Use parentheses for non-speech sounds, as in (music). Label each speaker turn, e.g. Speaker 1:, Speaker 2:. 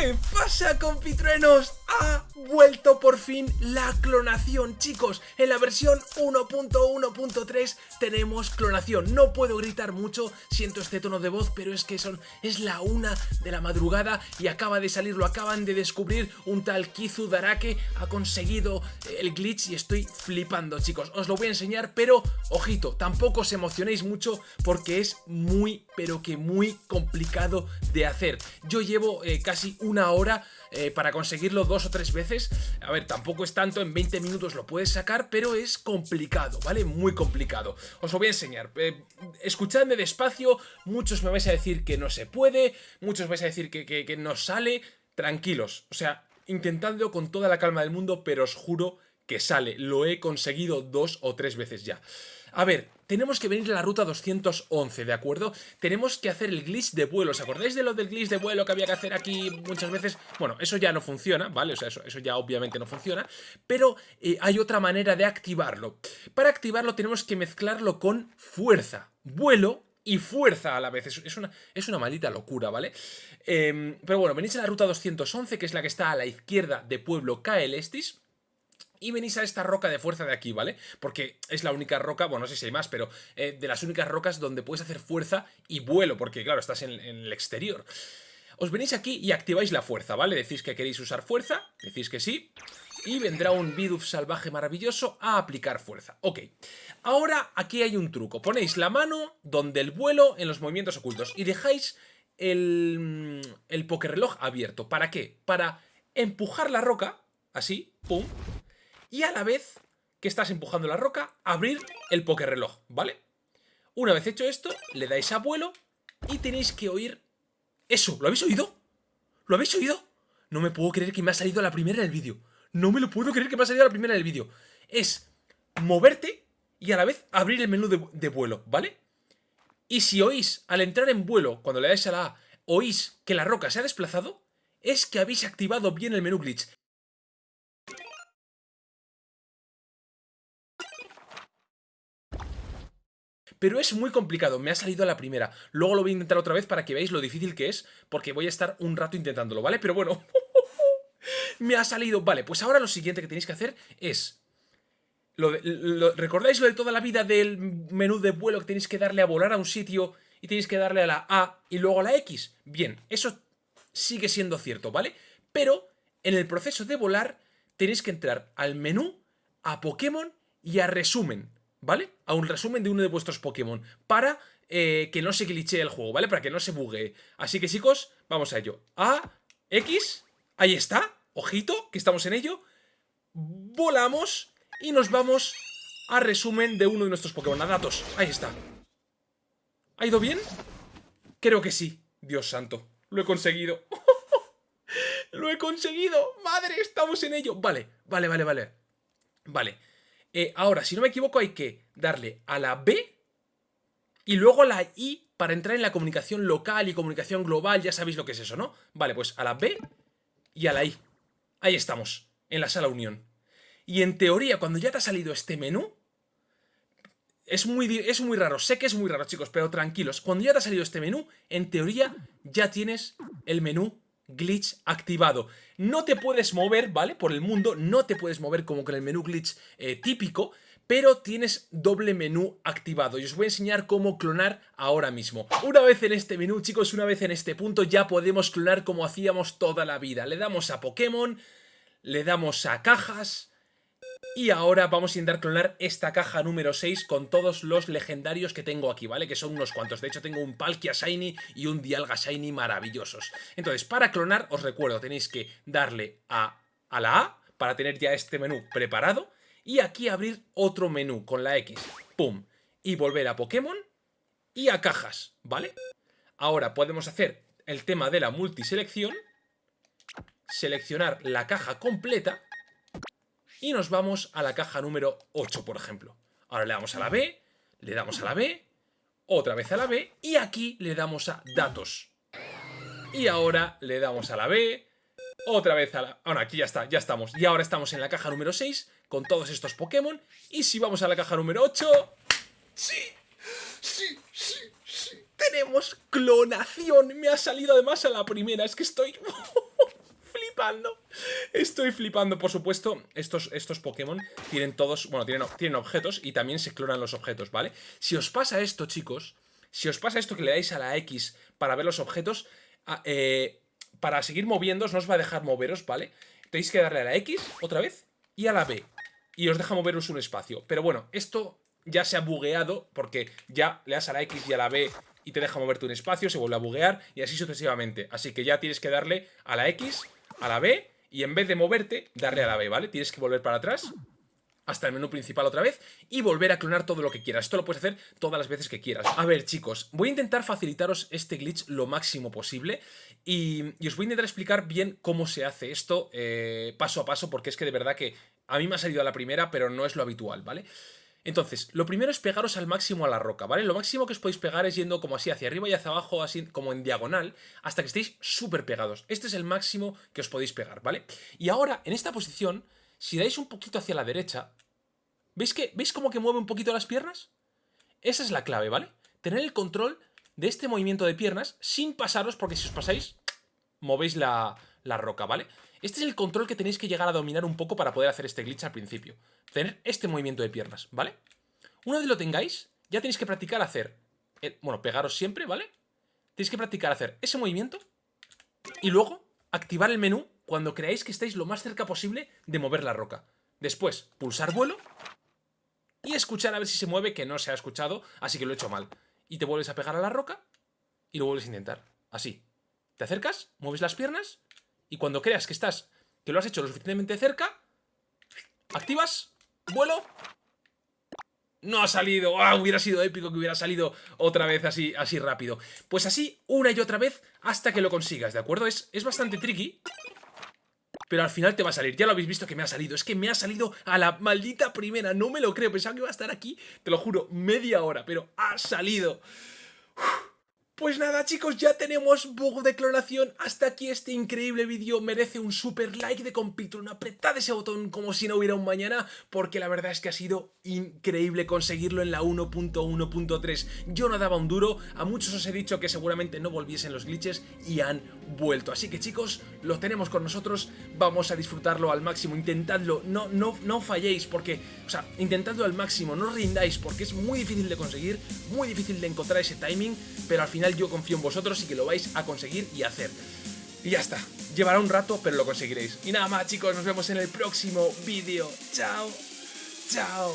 Speaker 1: ¿Qué pasa compitruenos? Ha vuelto por fin la clonación chicos. En la versión 1.1.3 tenemos clonación. No puedo gritar mucho, siento este tono de voz Pero es que son, es la una de la madrugada Y acaba de salir, lo acaban de descubrir Un tal Kizu Darake. Ha conseguido el glitch Y estoy flipando chicos. Os lo voy a enseñar, pero ojito Tampoco os emocionéis mucho porque es muy, pero que muy complicado de hacer. Yo llevo eh, casi una hora eh, para conseguirlo dos o tres veces. A ver, tampoco es tanto, en 20 minutos lo puedes sacar, pero es complicado, ¿vale? Muy complicado. Os lo voy a enseñar. Eh, escuchadme despacio, muchos me vais a decir que no se puede, muchos vais a decir que, que no sale. Tranquilos, o sea, intentadlo con toda la calma del mundo, pero os juro que sale. Lo he conseguido dos o tres veces ya. A ver, tenemos que venir a la ruta 211, ¿de acuerdo? Tenemos que hacer el glitch de vuelo. ¿Os acordáis de lo del glitch de vuelo que había que hacer aquí muchas veces? Bueno, eso ya no funciona, ¿vale? O sea, eso, eso ya obviamente no funciona. Pero eh, hay otra manera de activarlo. Para activarlo tenemos que mezclarlo con fuerza, vuelo y fuerza a la vez. Es, una, es una maldita locura, ¿vale? Em, pero bueno, venís a la ruta 211, que es la que está a la izquierda de Pueblo Kaelestis y venís a esta roca de fuerza de aquí, ¿vale? Porque es la única roca, bueno, no sé si hay más, pero eh, de las únicas rocas donde puedes hacer fuerza y vuelo, porque claro, estás en, el exterior. Os venís aquí y activáis la fuerza, ¿vale? Decís que queréis usar fuerza, decís que sí, y vendrá un Bidoof salvaje maravilloso a aplicar fuerza. Ok, ahora aquí hay un truco. Ponéis la mano donde el vuelo en los movimientos ocultos y dejáis el, el reloj abierto. ¿Para qué? Para empujar la roca, así, pum, y a la vez que estás empujando la roca, abrir el reloj, ¿vale? Una vez hecho esto, le dais a vuelo y tenéis que oír eso. ¿Lo habéis oído? ¿Lo habéis oído? No me puedo creer que me ha salido la primera del vídeo. No me lo puedo creer que me ha salido la primera del vídeo. Es moverte y a la vez abrir el menú de, de, vuelo, ¿vale? Y si oís, al entrar en vuelo, cuando le dais a la A, oís que la roca se ha desplazado, es que habéis activado bien el menú glitch. Pero es muy complicado, me ha salido a la primera. Luego lo voy a intentar otra vez para que veáis lo difícil que es, porque voy a estar un rato intentándolo, ¿vale? Pero bueno, (laughs) me ha salido. Vale, pues ahora lo siguiente que tenéis que hacer es... ¿Recordáis lo de toda la vida del menú de vuelo que tenéis que darle a volar a un sitio y tenéis que darle a la A y luego a la X? Bien, eso sigue siendo cierto, ¿vale? Pero en el proceso de volar tenéis que entrar al menú, a Pokémon y a resumen. ¿Vale? A un resumen de uno de vuestros Pokémon para eh, que no se glitche el juego, ¿vale? Para que no se bugue. Así que chicos, vamos a ello. A, X, ahí está, ojito, que estamos en ello. Volamos y nos vamos a resumen de uno de nuestros Pokémon, a datos. Ahí está. ¿Ha ido bien? Creo que sí. Dios santo, lo he conseguido. (laughs) ¡Lo he conseguido! ¡Madre, estamos en ello! Vale, vale, vale, vale. Vale. Eh, ahora, si no me equivoco, hay que darle a la B y luego a la I para entrar en la comunicación local y comunicación global. Ya sabéis lo que es eso, ¿no? Vale, pues a la B y a la I. Ahí estamos, en la sala unión. Y en teoría, cuando ya te ha salido este menú, es muy, es muy raro, sé que es muy raro, chicos, pero tranquilos. Cuando ya te ha salido este menú, en teoría ya tienes el menú glitch activado. No te puedes mover, ¿vale? Por el mundo, no te puedes mover como con el menú glitch eh, típico, pero tienes doble menú activado y os voy a enseñar cómo clonar ahora mismo. Una vez en este menú, chicos, una vez en este punto ya podemos clonar como hacíamos toda la vida. Le damos a Pokémon, le damos a cajas, y ahora vamos a intentar clonar esta caja número 6 con todos los legendarios que tengo aquí, ¿vale? Que son unos cuantos. De hecho, tengo un Palkia Shiny y un Dialga Shiny maravillosos. Entonces, para clonar, os recuerdo, tenéis que darle a, a la A para tener ya este menú preparado. Y aquí abrir otro menú con la X. ¡Pum! Y volver a Pokémon y a cajas, ¿vale? Ahora podemos hacer el tema de la multiselección. Seleccionar la caja completa y nos vamos a la caja número 8, por ejemplo. Ahora le damos a la B, le damos a la B, otra vez a la B y aquí le damos a datos. Y ahora le damos a la B, otra vez a la... Bueno, aquí ya está, ya estamos. Y ahora estamos en la caja número 6 con todos estos Pokémon. Y si vamos a la caja número 8... ¡Sí! ¡Sí! ¡Sí! ¡Sí! ¡Tenemos clonación! Me ha salido además a la primera. Es que estoy... (laughs) Estoy flipando, por supuesto, estos, estos Pokémon tienen todos, bueno, tienen, tienen objetos y también se clonan los objetos, ¿vale? Si os pasa esto, chicos, si os pasa esto que le dais a la X para ver los objetos, ah, eh, para seguir moviéndoos no os va a dejar moveros, ¿vale? Tenéis que darle a la X otra vez y a la B. Y os deja moveros un espacio. Pero bueno, esto ya se ha bugueado porque ya le das a la X y a la B y te deja moverte un espacio, se vuelve a buguear y así sucesivamente. Así que ya tienes que darle a la X, a la B y en vez de moverte, darle a la B, ¿vale? Tienes que volver para atrás hasta el menú principal otra vez y volver a clonar todo lo que quieras. Esto lo puedes hacer todas las veces que quieras. A ver, chicos, voy a intentar facilitaros este glitch lo máximo posible y, os voy a intentar explicar bien cómo se hace esto eh, paso a paso porque es que de verdad que a mí me ha salido a la primera, pero no es lo habitual, ¿vale? Entonces, lo primero es pegaros al máximo a la roca, ¿vale? Lo máximo que os podéis pegar es yendo como así hacia arriba y hacia abajo, así como en diagonal, hasta que estéis súper pegados. Este es el máximo que os podéis pegar, ¿vale? Y ahora, en esta posición, si dais un poquito hacia la derecha, ¿veis, que, ¿veis cómo que mueve un poquito las piernas? Esa es la clave, ¿vale? Tener el control de este movimiento de piernas sin pasaros, porque si os pasáis, movéis la, la roca, ¿vale? Este es el control que tenéis que llegar a dominar un poco para poder hacer este glitch al principio. Tener este movimiento de piernas, ¿vale? Una vez lo tengáis, ya tenéis que practicar hacer... bueno, pegaros siempre, ¿vale? Tenéis que practicar hacer ese movimiento y luego activar el menú cuando creáis que estáis lo más cerca posible de mover la roca. Después, pulsar vuelo y escuchar a ver si se mueve, que no se ha escuchado, así que lo he hecho mal. Y te vuelves a pegar a la roca y lo vuelves a intentar. Así. Te acercas, mueves las piernas y cuando creas que estás, que lo has hecho lo suficientemente cerca, activas, vuelo no ha salido. ¡Ah! Hubiera sido épico que hubiera salido otra vez así, así rápido. Pues así, una y otra vez, hasta que lo consigas, ¿de acuerdo? Es, es bastante tricky, pero al final te va a salir. Ya lo habéis visto que me ha salido. Es que me ha salido a la maldita primera. No me lo creo. Pensaba que iba a estar aquí, te lo juro, media hora. Pero ha salido. Pues nada chicos, ya tenemos bug de clonación, hasta aquí este increíble vídeo. Merece un super like de Compitron, apretad ese botón como si no hubiera un mañana, porque la verdad es que ha sido increíble conseguirlo en la 1.1.3, yo no daba un duro, a muchos os he dicho que seguramente no volviesen los glitches y han vuelto, así que chicos, lo tenemos con nosotros, vamos a disfrutarlo al máximo, intentadlo, no, no, no falléis, porque, o sea, intentadlo al máximo, no rindáis, porque es muy difícil de conseguir, muy difícil de encontrar ese timing, pero al yo confío en vosotros y que lo vais a conseguir y hacer. Y ya está, llevará un rato, pero lo conseguiréis. Y nada más chicos, nos vemos en el próximo vídeo. Chao, chao.